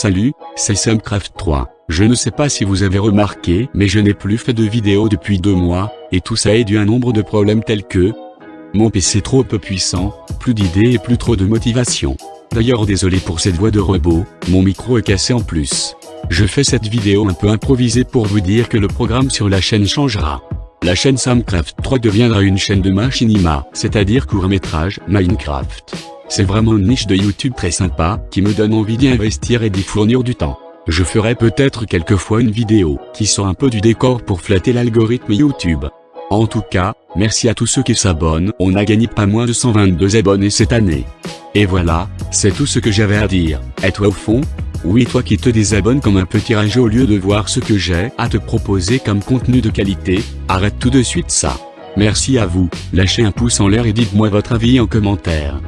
Salut, c'est Samcraft 3. Je ne sais pas si vous avez remarqué, mais je n'ai plus fait de vidéo depuis deux mois, et tout ça est dû à un nombre de problèmes tels que mon PC trop peu puissant, plus d'idées et plus trop de motivation. D'ailleurs désolé pour cette voix de robot, mon micro est cassé en plus. Je fais cette vidéo un peu improvisée pour vous dire que le programme sur la chaîne changera. La chaîne Samcraft 3 deviendra une chaîne de machinima, c'est-à-dire court-métrage Minecraft. C'est vraiment une niche de YouTube très sympa, qui me donne envie d'y investir et d'y fournir du temps. Je ferai peut-être quelquefois une vidéo, qui sort un peu du décor pour flatter l'algorithme YouTube. En tout cas, merci à tous ceux qui s'abonnent, on a gagné pas moins de 122 abonnés cette année. Et voilà, c'est tout ce que j'avais à dire. Et toi au fond? Oui toi qui te désabonnes comme un petit rage au lieu de voir ce que j'ai à te proposer comme contenu de qualité, arrête tout de suite ça. Merci à vous, lâchez un pouce en l'air et dites-moi votre avis en commentaire.